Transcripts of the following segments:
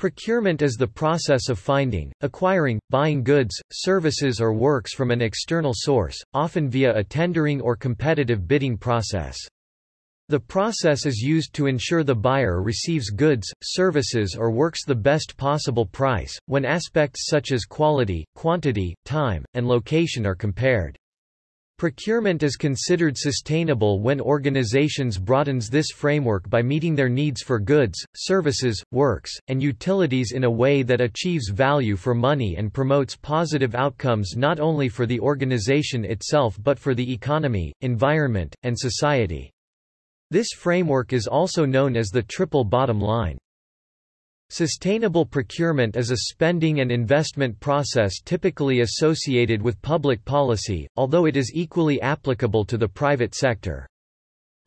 Procurement is the process of finding, acquiring, buying goods, services or works from an external source, often via a tendering or competitive bidding process. The process is used to ensure the buyer receives goods, services or works the best possible price, when aspects such as quality, quantity, time, and location are compared. Procurement is considered sustainable when organizations broadens this framework by meeting their needs for goods, services, works, and utilities in a way that achieves value for money and promotes positive outcomes not only for the organization itself but for the economy, environment, and society. This framework is also known as the triple bottom line. Sustainable procurement is a spending and investment process typically associated with public policy, although it is equally applicable to the private sector.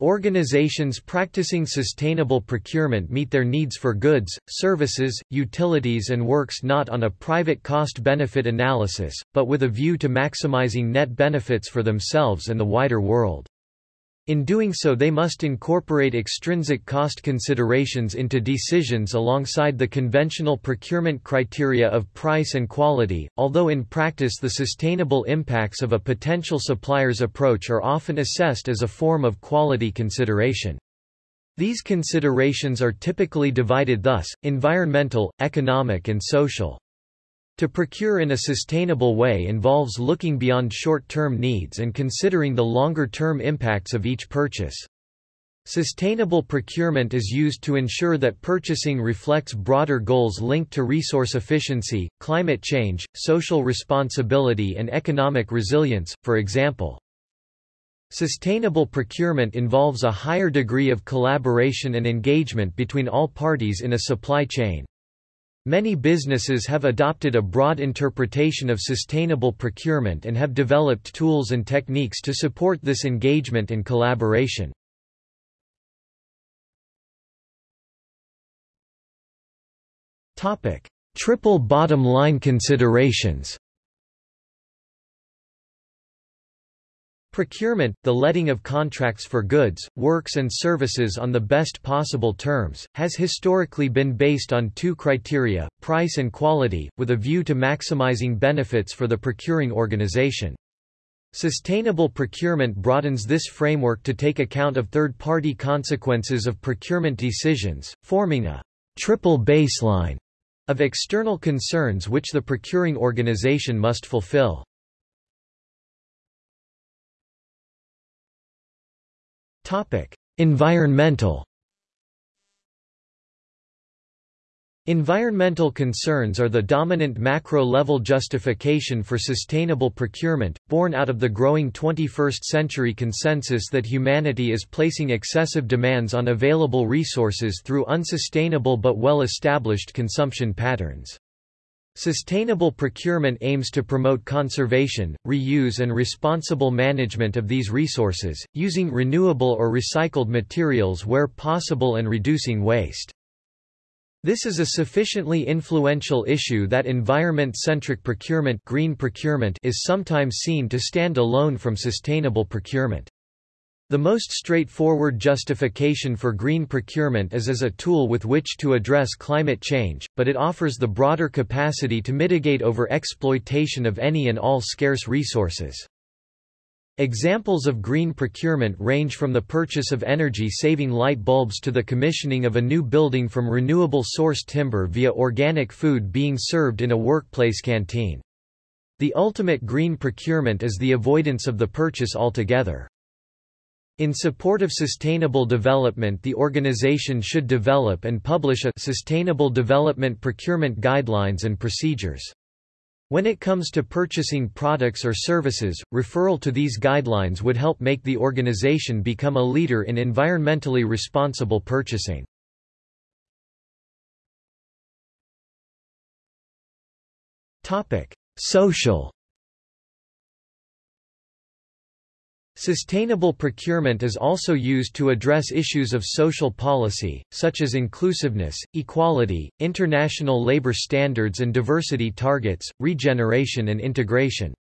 Organizations practicing sustainable procurement meet their needs for goods, services, utilities and works not on a private cost-benefit analysis, but with a view to maximizing net benefits for themselves and the wider world. In doing so they must incorporate extrinsic cost considerations into decisions alongside the conventional procurement criteria of price and quality, although in practice the sustainable impacts of a potential supplier's approach are often assessed as a form of quality consideration. These considerations are typically divided thus, environmental, economic and social. To procure in a sustainable way involves looking beyond short-term needs and considering the longer-term impacts of each purchase. Sustainable procurement is used to ensure that purchasing reflects broader goals linked to resource efficiency, climate change, social responsibility and economic resilience, for example. Sustainable procurement involves a higher degree of collaboration and engagement between all parties in a supply chain. Many businesses have adopted a broad interpretation of sustainable procurement and have developed tools and techniques to support this engagement and collaboration. Triple bottom line considerations Procurement, the letting of contracts for goods, works and services on the best possible terms, has historically been based on two criteria, price and quality, with a view to maximizing benefits for the procuring organization. Sustainable procurement broadens this framework to take account of third-party consequences of procurement decisions, forming a triple baseline of external concerns which the procuring organization must fulfill. Topic: Environmental Environmental concerns are the dominant macro-level justification for sustainable procurement, born out of the growing 21st-century consensus that humanity is placing excessive demands on available resources through unsustainable but well-established consumption patterns. Sustainable procurement aims to promote conservation, reuse and responsible management of these resources, using renewable or recycled materials where possible and reducing waste. This is a sufficiently influential issue that environment-centric procurement, green procurement is sometimes seen to stand alone from sustainable procurement. The most straightforward justification for green procurement is as a tool with which to address climate change, but it offers the broader capacity to mitigate over-exploitation of any and all scarce resources. Examples of green procurement range from the purchase of energy-saving light bulbs to the commissioning of a new building from renewable source timber via organic food being served in a workplace canteen. The ultimate green procurement is the avoidance of the purchase altogether. In support of sustainable development the organization should develop and publish a Sustainable Development Procurement Guidelines and Procedures. When it comes to purchasing products or services, referral to these guidelines would help make the organization become a leader in environmentally responsible purchasing. Topic: Social Sustainable procurement is also used to address issues of social policy, such as inclusiveness, equality, international labor standards and diversity targets, regeneration and integration.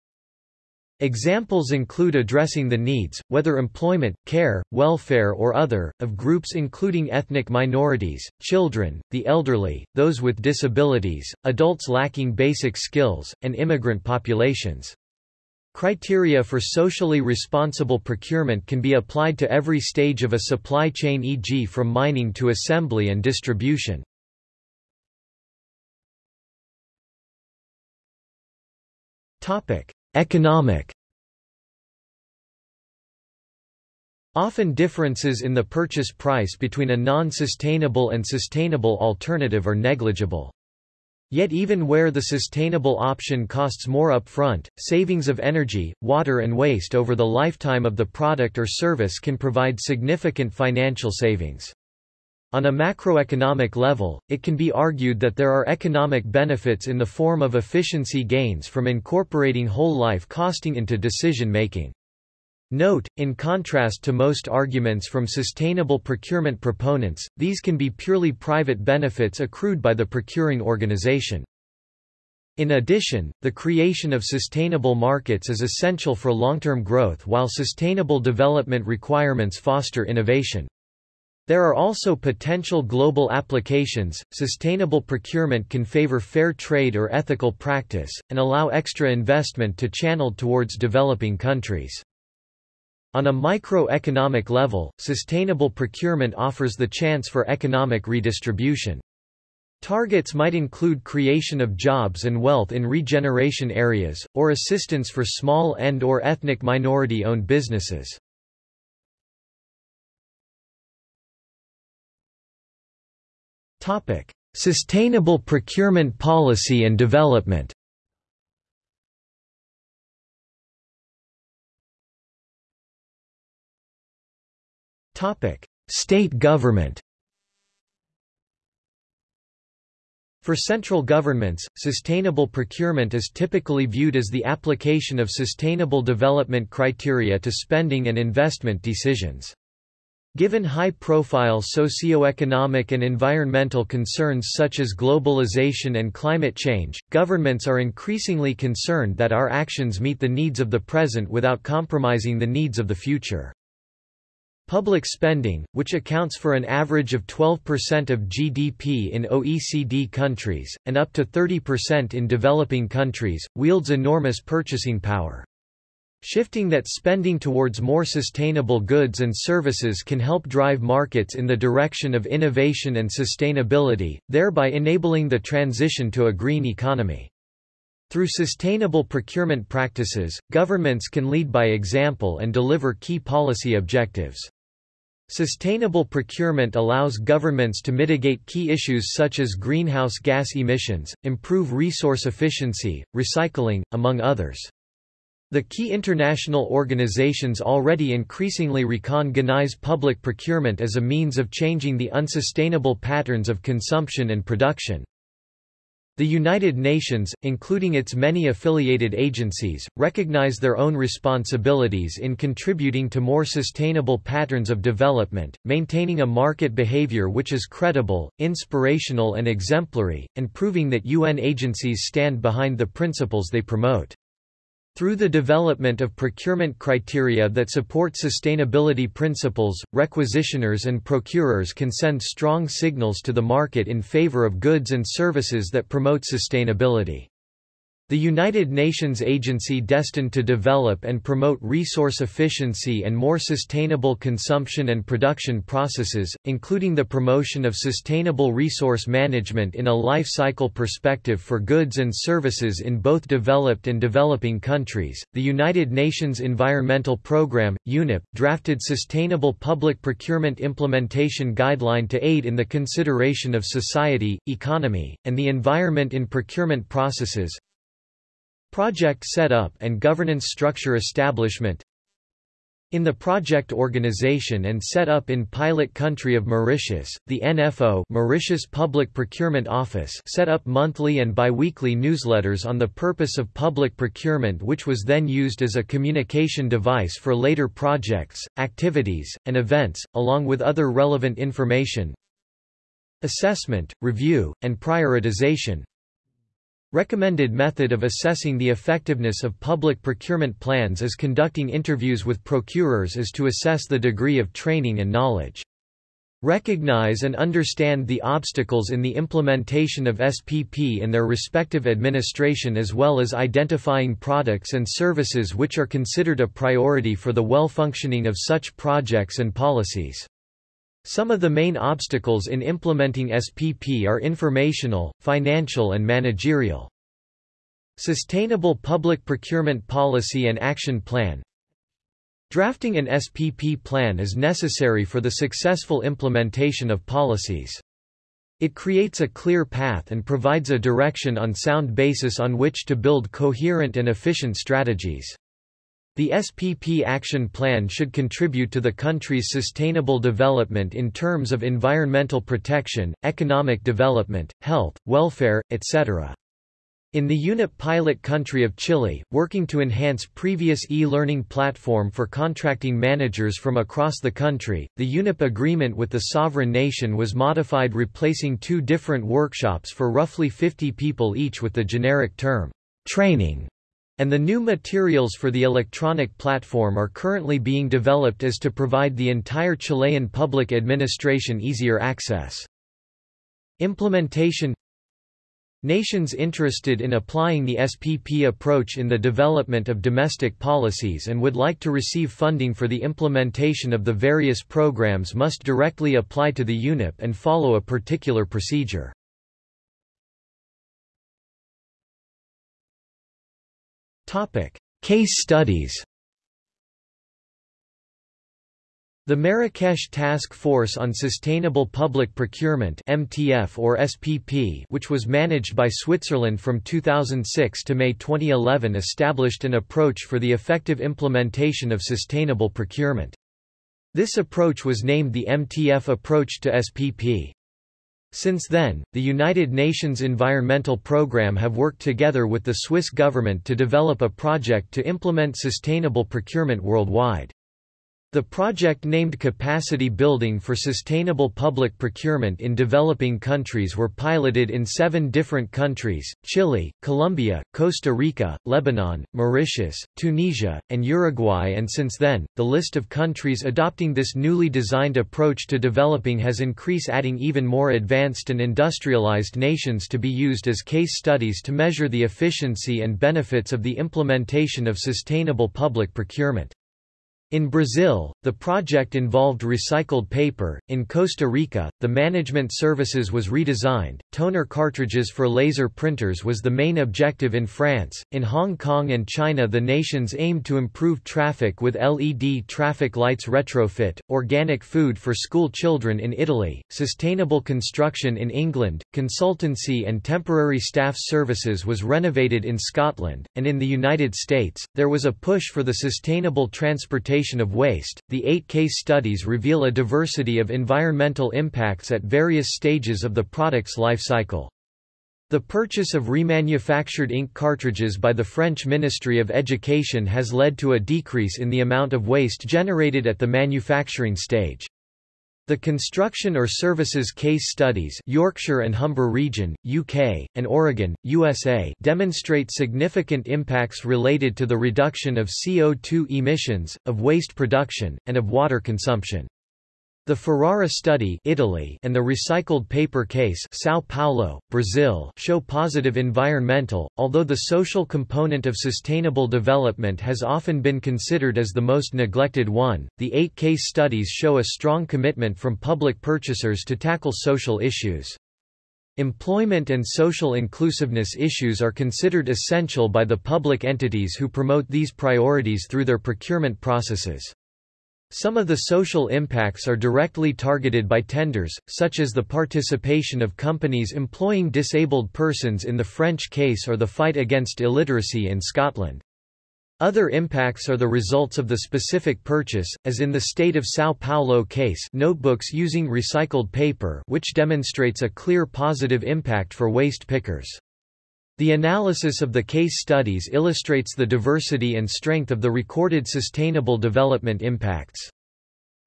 Examples include addressing the needs, whether employment, care, welfare or other, of groups including ethnic minorities, children, the elderly, those with disabilities, adults lacking basic skills, and immigrant populations. Criteria for socially responsible procurement can be applied to every stage of a supply chain e.g. from mining to assembly and distribution. Economic Often differences in the purchase price between a non-sustainable and sustainable alternative are negligible. Yet even where the sustainable option costs more upfront, savings of energy, water and waste over the lifetime of the product or service can provide significant financial savings. On a macroeconomic level, it can be argued that there are economic benefits in the form of efficiency gains from incorporating whole life costing into decision-making. Note, in contrast to most arguments from sustainable procurement proponents, these can be purely private benefits accrued by the procuring organization. In addition, the creation of sustainable markets is essential for long-term growth while sustainable development requirements foster innovation. There are also potential global applications. Sustainable procurement can favor fair trade or ethical practice, and allow extra investment to channeled towards developing countries. On a microeconomic level, sustainable procurement offers the chance for economic redistribution. Targets might include creation of jobs and wealth in regeneration areas, or assistance for small and or ethnic minority-owned businesses. Topic: Sustainable procurement policy and development State government For central governments, sustainable procurement is typically viewed as the application of sustainable development criteria to spending and investment decisions. Given high-profile socio-economic and environmental concerns such as globalization and climate change, governments are increasingly concerned that our actions meet the needs of the present without compromising the needs of the future. Public spending, which accounts for an average of 12% of GDP in OECD countries, and up to 30% in developing countries, wields enormous purchasing power. Shifting that spending towards more sustainable goods and services can help drive markets in the direction of innovation and sustainability, thereby enabling the transition to a green economy. Through sustainable procurement practices, governments can lead by example and deliver key policy objectives. Sustainable procurement allows governments to mitigate key issues such as greenhouse gas emissions, improve resource efficiency, recycling, among others. The key international organizations already increasingly recognize public procurement as a means of changing the unsustainable patterns of consumption and production. The United Nations, including its many affiliated agencies, recognize their own responsibilities in contributing to more sustainable patterns of development, maintaining a market behavior which is credible, inspirational and exemplary, and proving that UN agencies stand behind the principles they promote. Through the development of procurement criteria that support sustainability principles, requisitioners and procurers can send strong signals to the market in favor of goods and services that promote sustainability. The United Nations agency destined to develop and promote resource efficiency and more sustainable consumption and production processes, including the promotion of sustainable resource management in a life cycle perspective for goods and services in both developed and developing countries. The United Nations Environmental Programme, UNEP, drafted Sustainable Public Procurement Implementation Guideline to aid in the consideration of society, economy, and the environment in procurement processes, Project setup and governance structure establishment in the project organization and set up in pilot country of Mauritius, the NFO Mauritius Public Procurement Office set up monthly and biweekly newsletters on the purpose of public procurement which was then used as a communication device for later projects, activities, and events, along with other relevant information. Assessment, review, and prioritization Recommended method of assessing the effectiveness of public procurement plans is conducting interviews with procurers as to assess the degree of training and knowledge. Recognize and understand the obstacles in the implementation of SPP in their respective administration as well as identifying products and services which are considered a priority for the well-functioning of such projects and policies. Some of the main obstacles in implementing SPP are informational, financial and managerial. Sustainable Public Procurement Policy and Action Plan Drafting an SPP plan is necessary for the successful implementation of policies. It creates a clear path and provides a direction on sound basis on which to build coherent and efficient strategies. The SPP action plan should contribute to the country's sustainable development in terms of environmental protection, economic development, health, welfare, etc. In the UNEP pilot country of Chile, working to enhance previous e-learning platform for contracting managers from across the country, the UNEP agreement with the sovereign nation was modified replacing two different workshops for roughly 50 people each with the generic term, training and the new materials for the electronic platform are currently being developed as to provide the entire Chilean public administration easier access. Implementation Nations interested in applying the SPP approach in the development of domestic policies and would like to receive funding for the implementation of the various programs must directly apply to the UNEP and follow a particular procedure. Topic: Case studies. The Marrakesh Task Force on Sustainable Public Procurement (MTF or SPP), which was managed by Switzerland from 2006 to May 2011, established an approach for the effective implementation of sustainable procurement. This approach was named the MTF approach to SPP. Since then, the United Nations Environmental Programme have worked together with the Swiss government to develop a project to implement sustainable procurement worldwide. The project named Capacity Building for Sustainable Public Procurement in Developing Countries were piloted in seven different countries, Chile, Colombia, Costa Rica, Lebanon, Mauritius, Tunisia, and Uruguay and since then, the list of countries adopting this newly designed approach to developing has increased adding even more advanced and industrialized nations to be used as case studies to measure the efficiency and benefits of the implementation of sustainable public procurement. In Brazil, the project involved recycled paper. In Costa Rica, the management services was redesigned. Toner cartridges for laser printers was the main objective in France. In Hong Kong and China, the nations aimed to improve traffic with LED traffic lights retrofit, organic food for school children in Italy, sustainable construction in England, consultancy and temporary staff services was renovated in Scotland, and in the United States, there was a push for the sustainable transportation of waste. The eight case studies reveal a diversity of environmental impacts at various stages of the product's life cycle. The purchase of remanufactured ink cartridges by the French Ministry of Education has led to a decrease in the amount of waste generated at the manufacturing stage. The construction or services case studies Yorkshire and Humber region, UK, and Oregon, USA demonstrate significant impacts related to the reduction of CO2 emissions, of waste production, and of water consumption. The Ferrara study Italy and the recycled paper case São Paulo, Brazil show positive environmental, although the social component of sustainable development has often been considered as the most neglected one. The eight case studies show a strong commitment from public purchasers to tackle social issues. Employment and social inclusiveness issues are considered essential by the public entities who promote these priorities through their procurement processes. Some of the social impacts are directly targeted by tenders, such as the participation of companies employing disabled persons in the French case or the fight against illiteracy in Scotland. Other impacts are the results of the specific purchase, as in the state of São Paulo case notebooks using recycled paper which demonstrates a clear positive impact for waste pickers. The analysis of the case studies illustrates the diversity and strength of the recorded sustainable development impacts.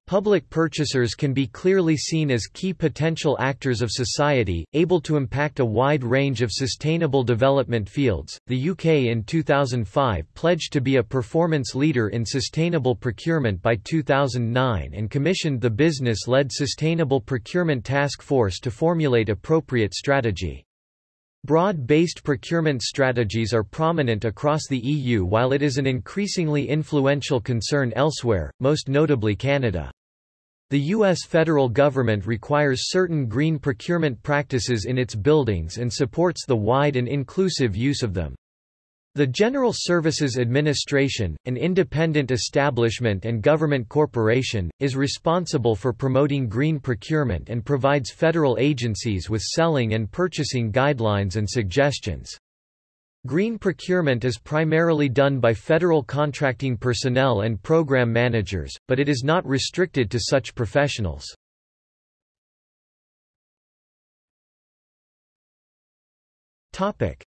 Public purchasers can be clearly seen as key potential actors of society, able to impact a wide range of sustainable development fields. The UK in 2005 pledged to be a performance leader in sustainable procurement by 2009 and commissioned the business led Sustainable Procurement Task Force to formulate appropriate strategy. Broad-based procurement strategies are prominent across the EU while it is an increasingly influential concern elsewhere, most notably Canada. The U.S. federal government requires certain green procurement practices in its buildings and supports the wide and inclusive use of them. The General Services Administration, an independent establishment and government corporation, is responsible for promoting green procurement and provides federal agencies with selling and purchasing guidelines and suggestions. Green procurement is primarily done by federal contracting personnel and program managers, but it is not restricted to such professionals.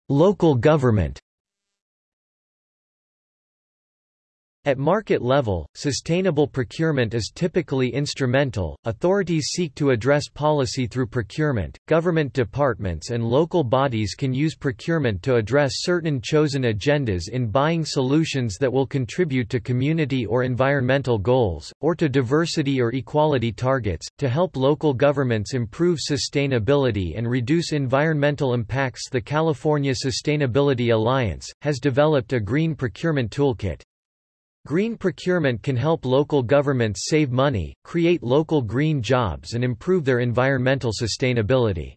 Local government At market level, sustainable procurement is typically instrumental. Authorities seek to address policy through procurement. Government departments and local bodies can use procurement to address certain chosen agendas in buying solutions that will contribute to community or environmental goals, or to diversity or equality targets, to help local governments improve sustainability and reduce environmental impacts. The California Sustainability Alliance has developed a green procurement toolkit. Green procurement can help local governments save money, create local green jobs and improve their environmental sustainability.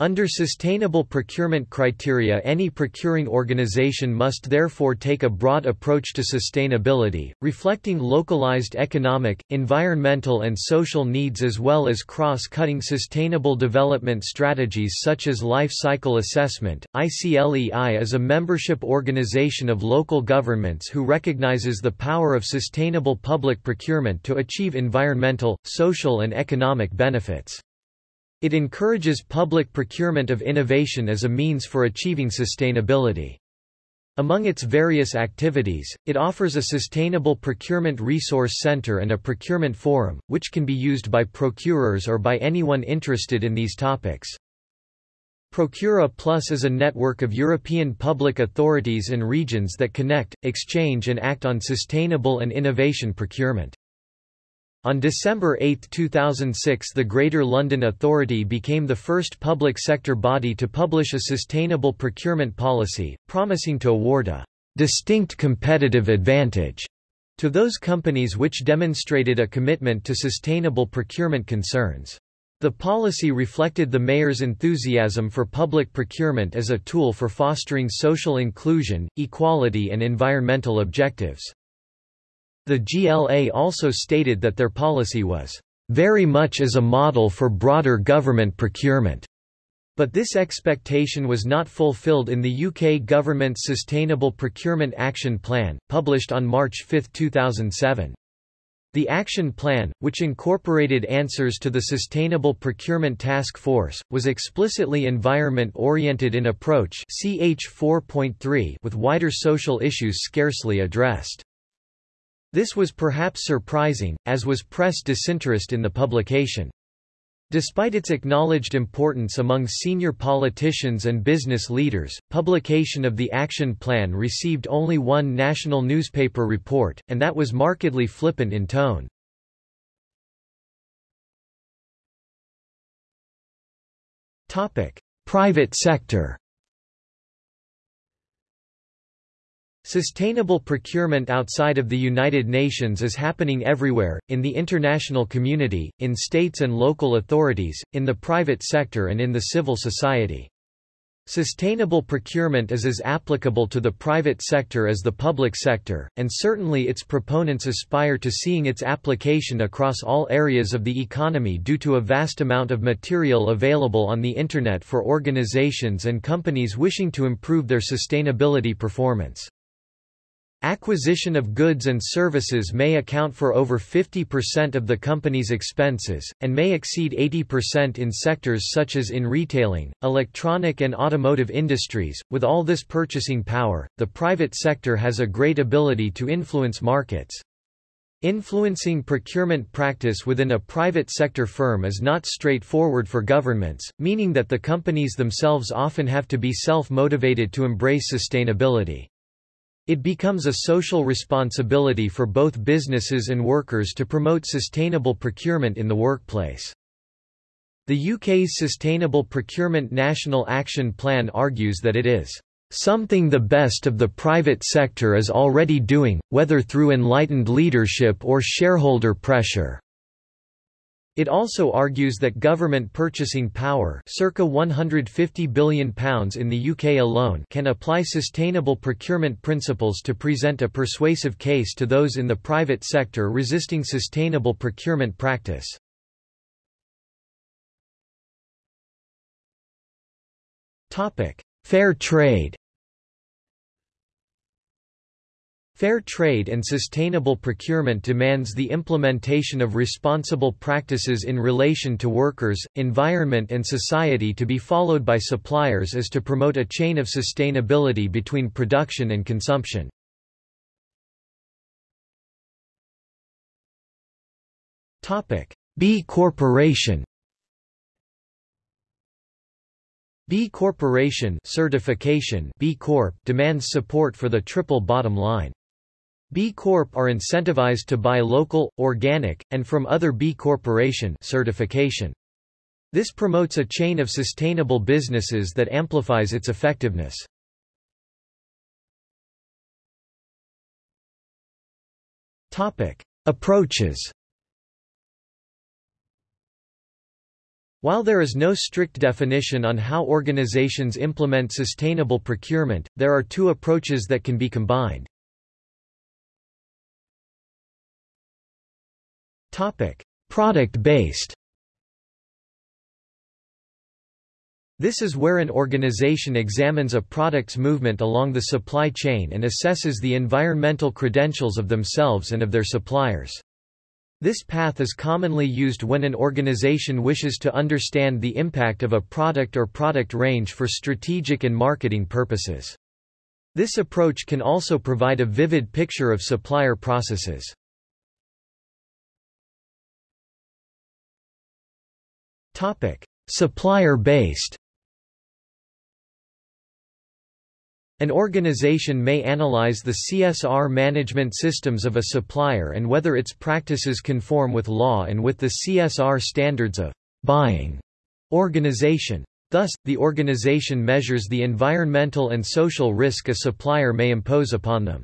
Under sustainable procurement criteria any procuring organization must therefore take a broad approach to sustainability, reflecting localized economic, environmental and social needs as well as cross-cutting sustainable development strategies such as life cycle assessment. ICLEI is a membership organization of local governments who recognizes the power of sustainable public procurement to achieve environmental, social and economic benefits. It encourages public procurement of innovation as a means for achieving sustainability. Among its various activities, it offers a Sustainable Procurement Resource Center and a procurement forum, which can be used by procurers or by anyone interested in these topics. Procura Plus is a network of European public authorities and regions that connect, exchange and act on sustainable and innovation procurement. On December 8, 2006 the Greater London Authority became the first public sector body to publish a sustainable procurement policy, promising to award a distinct competitive advantage to those companies which demonstrated a commitment to sustainable procurement concerns. The policy reflected the mayor's enthusiasm for public procurement as a tool for fostering social inclusion, equality and environmental objectives. The GLA also stated that their policy was very much as a model for broader government procurement. But this expectation was not fulfilled in the UK government's Sustainable Procurement Action Plan, published on March 5, 2007. The action plan, which incorporated answers to the Sustainable Procurement Task Force, was explicitly environment-oriented in approach CH 4.3 with wider social issues scarcely addressed. This was perhaps surprising, as was press disinterest in the publication. Despite its acknowledged importance among senior politicians and business leaders, publication of the action plan received only one national newspaper report, and that was markedly flippant in tone. Private sector Sustainable procurement outside of the United Nations is happening everywhere, in the international community, in states and local authorities, in the private sector and in the civil society. Sustainable procurement is as applicable to the private sector as the public sector, and certainly its proponents aspire to seeing its application across all areas of the economy due to a vast amount of material available on the Internet for organizations and companies wishing to improve their sustainability performance. Acquisition of goods and services may account for over 50% of the company's expenses, and may exceed 80% in sectors such as in retailing, electronic and automotive industries. With all this purchasing power, the private sector has a great ability to influence markets. Influencing procurement practice within a private sector firm is not straightforward for governments, meaning that the companies themselves often have to be self-motivated to embrace sustainability. It becomes a social responsibility for both businesses and workers to promote sustainable procurement in the workplace. The UK's Sustainable Procurement National Action Plan argues that it is something the best of the private sector is already doing, whether through enlightened leadership or shareholder pressure. It also argues that government purchasing power circa £150 billion in the UK alone can apply sustainable procurement principles to present a persuasive case to those in the private sector resisting sustainable procurement practice. Fair trade Fair trade and sustainable procurement demands the implementation of responsible practices in relation to workers, environment and society to be followed by suppliers as to promote a chain of sustainability between production and consumption. B Corporation B Corporation certification B Corp demands support for the triple bottom line. B Corp are incentivized to buy local, organic, and from other B Corporation certification. This promotes a chain of sustainable businesses that amplifies its effectiveness. Topic: Approaches. While there is no strict definition on how organizations implement sustainable procurement, there are two approaches that can be combined. Product-based This is where an organization examines a product's movement along the supply chain and assesses the environmental credentials of themselves and of their suppliers. This path is commonly used when an organization wishes to understand the impact of a product or product range for strategic and marketing purposes. This approach can also provide a vivid picture of supplier processes. Supplier-based An organization may analyze the CSR management systems of a supplier and whether its practices conform with law and with the CSR standards of buying organization. Thus, the organization measures the environmental and social risk a supplier may impose upon them.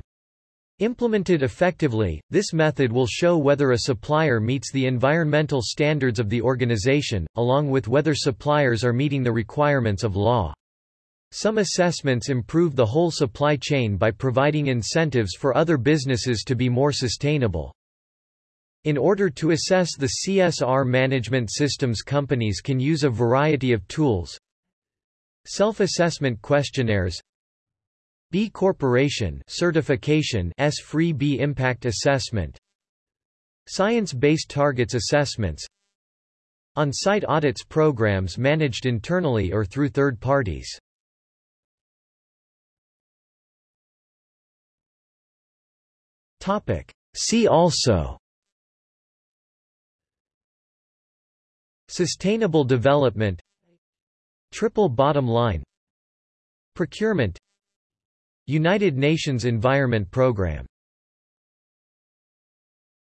Implemented effectively, this method will show whether a supplier meets the environmental standards of the organization, along with whether suppliers are meeting the requirements of law. Some assessments improve the whole supply chain by providing incentives for other businesses to be more sustainable. In order to assess the CSR management systems companies can use a variety of tools. Self-assessment questionnaires B Corporation certification S-free B impact assessment Science-based targets assessments On-site audits programs managed internally or through third parties Topic. See also Sustainable development Triple bottom line Procurement United Nations Environment Programme